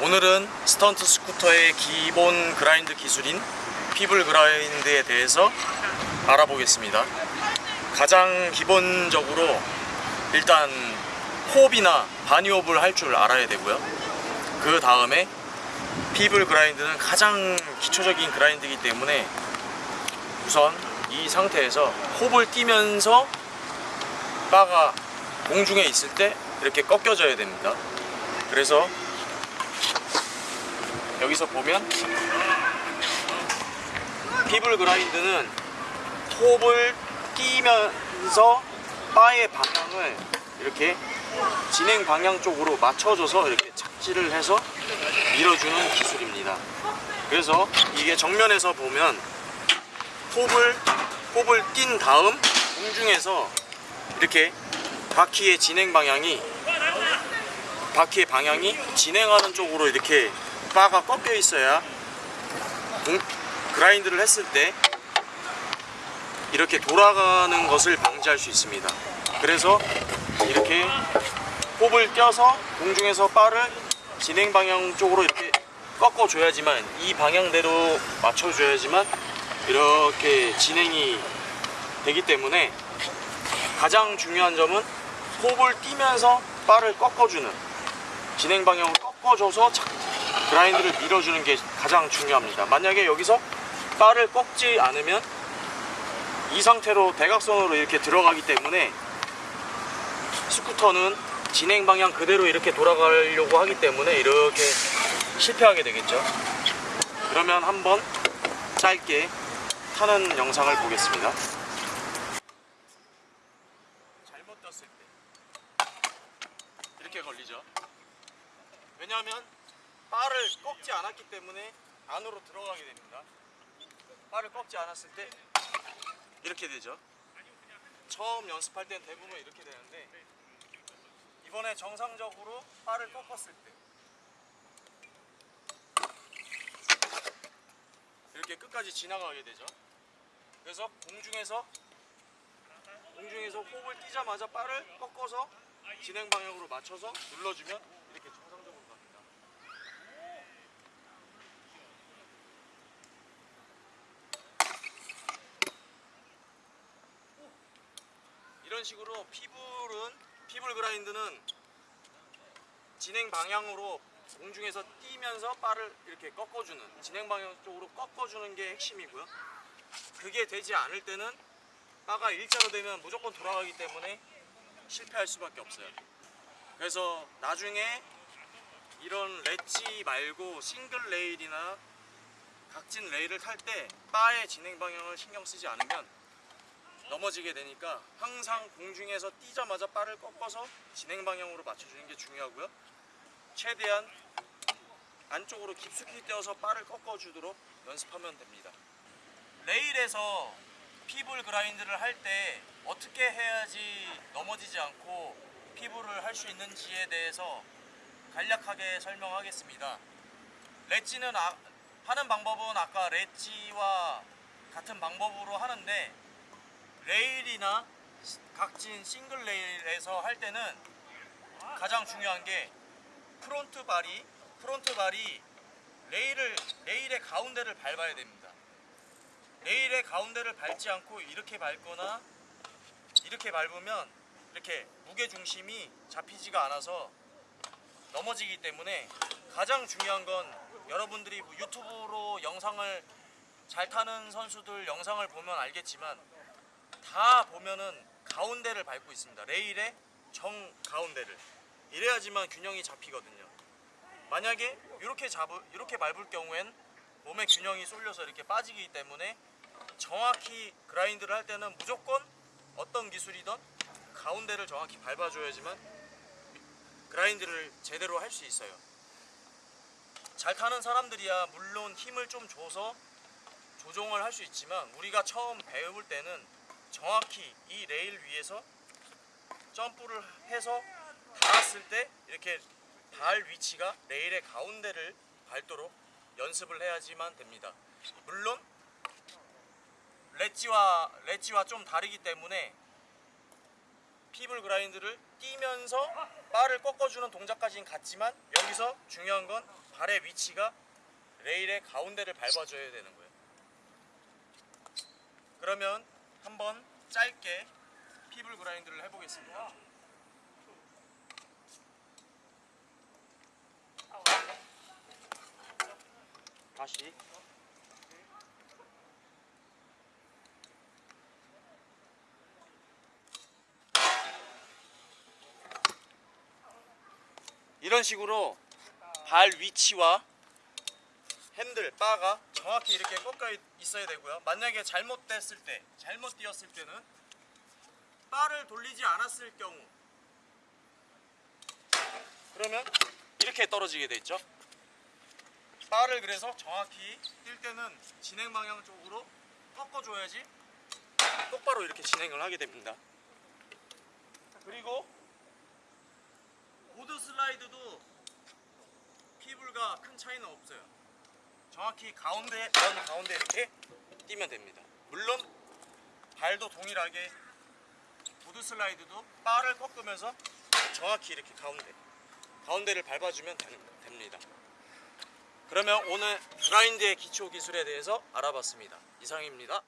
오늘은 스턴트 스쿠터의 기본 grind 기술인 feeble grind에 대해서 알아보겠습니다. 가장 기본적으로 일단 hop이나 bunny hop을 할 줄 알아야 되고요. 그 다음에 feeble grind는 가장 기초적인 grind이기 때문에 우선 이 상태에서 hop을 뛰면서 바가 공중에 있을 때 이렇게 꺾여져야 됩니다. 그래서 여기서 보면 피블 그라인드는 톱을 띄면서 바의 방향을 이렇게 진행 방향 쪽으로 맞춰줘서 이렇게 착지를 해서 밀어주는 기술입니다. 그래서 이게 정면에서 보면 톱을 톱을 띈 다음 공중에서 이렇게 바퀴의 진행 방향이 바퀴의 방향이 진행하는 쪽으로 이렇게 바가 꺾여 있어야 공- 그라인드를 했을 때 이렇게 돌아가는 것을 방지할 수 있습니다. 그래서 이렇게 홉을 껴서 공중에서 바를 진행 방향 쪽으로 이렇게 꺾어 줘야지만 이 방향대로 맞춰 줘야지만 이렇게 진행이 되기 때문에 가장 중요한 점은 홉을 띄면서 바를 꺾어주는 진행 방향을 꺾어줘서 착- 그라인드를 밀어주는 게 가장 중요합니다. 만약에 여기서 바를 꺾지 않으면 이 상태로 대각선으로 이렇게 들어가기 때문에 스쿠터는 진행 방향 그대로 이렇게 돌아가려고 하기 때문에 이렇게 실패하게 되겠죠. 그러면 한번 짧게 타는 영상을 보겠습니다. 잘못 떴을 때 이렇게 걸리죠. 왜냐하면 바를 꺾지 않았기 때문에 안으로 들어가게 됩니다. 바를 꺾지 않았을 때 이렇게 되죠. 처음 연습할 땐 대부분 이렇게 되는데 이번에 정상적으로 바를 꺾었을 때 이렇게 끝까지 지나가게 되죠. 그래서 공중에서 공중에서 호흡을 띄자마자 바를 꺾어서 진행 방향으로 맞춰서 눌러주면 이렇게 정상적으로 갑니다. 이런 식으로 feeble은 feeble grind는 진행 방향으로 공중에서 뛰면서 바를 이렇게 꺾어주는 진행 방향 쪽으로 꺾어주는 게 핵심이고요. 그게 되지 않을 때는 바가 일자로 되면 무조건 돌아가기 때문에 실패할 수밖에 없어요. 그래서 나중에 이런 렛지 말고 싱글 레일이나 각진 레일을 탈 때 바의 진행 방향을 신경 쓰지 않으면 넘어지게 되니까 항상 공중에서 뛰자마자 바를 꺾어서 진행 방향으로 맞춰주는 게 중요하고요. 최대한 안쪽으로 깊숙이 떼어서 바를 꺾어주도록 연습하면 됩니다. 레일에서 피블 그라인드를 할 때 어떻게 해야지 넘어지지 않고 피블을 할 수 있는지에 대해서 간략하게 설명하겠습니다. 렛지는 아- 하는 방법은 아까 렛지와 같은 방법으로 하는데 레일이나 각진 싱글 레일에서 할 때는 가장 중요한 게 front 발이 front 발이 레일을 레일의 가운데를 밟아야 됩니다. 레일의 가운데를 밟지 않고 이렇게 밟거나 이렇게 밟으면 이렇게 무게 중심이 잡히지가 않아서 넘어지기 때문에 가장 중요한 건 여러분들이 뭐 유튜브로 영상을 잘 타는 선수들 영상을 보면 알겠지만 다 보면은 가운데를 밟고 있습니다. 레일의 정 가운데를. 이래야지만 균형이 잡히거든요. 만약에 이렇게 잡을 이렇게 밟을 경우엔 몸의 균형이 쏠려서 이렇게 빠지기 때문에 정확히 그라인드를 할 때는 무조건 어떤 기술이든 가운데를 정확히 밟아줘야지만 그라인드를 제대로 할 수 있어요. 잘 타는 사람들이야 물론 힘을 좀 줘서 조정을 할 수 있지만 우리가 처음 배울 때는 정확히 이 레일 위에서 점프를 해서 닿았을 때 이렇게 발 위치가 레일의 가운데를 밟도록 연습을 해야지만 됩니다. 물론 렛지와 렛지와 좀 다르기 때문에 피블 그라인드를 뛰면서 바를 꺾어주는 동작까지는 같지만 여기서 중요한 건 발의 위치가 레일의 가운데를 밟아줘야 되는 거예요. 그러면 한번 짧게 피블 그라인드를 해보겠습니다. 다시 이런 식으로 발 위치와 핸들 바가 정확히 이렇게 꺾여 있- 있어야 되고요. 만약에 잘못됐을 때, 잘못 뛰었을 때는 바를 돌리지 않았을 경우 그러면 이렇게 떨어지게 돼 있죠. 바를 그래서 정확히 뛸 때는 진행 방향 쪽으로 꺾어줘야지 똑바로 이렇게 진행을 하게 됩니다. 그리고 보드 슬라이드도 피불과 큰 차이는 없어요. 정확히 가운데 면 가운데 이렇게 뛰면 됩니다. 물론 발도 동일하게 보드 슬라이드도 바를 꺾으면서 정확히 이렇게 가운데 가운데를 밟아주면 됩니다. 그러면 오늘 그라인드의 기초 기술에 대해서 알아봤습니다. 이상입니다.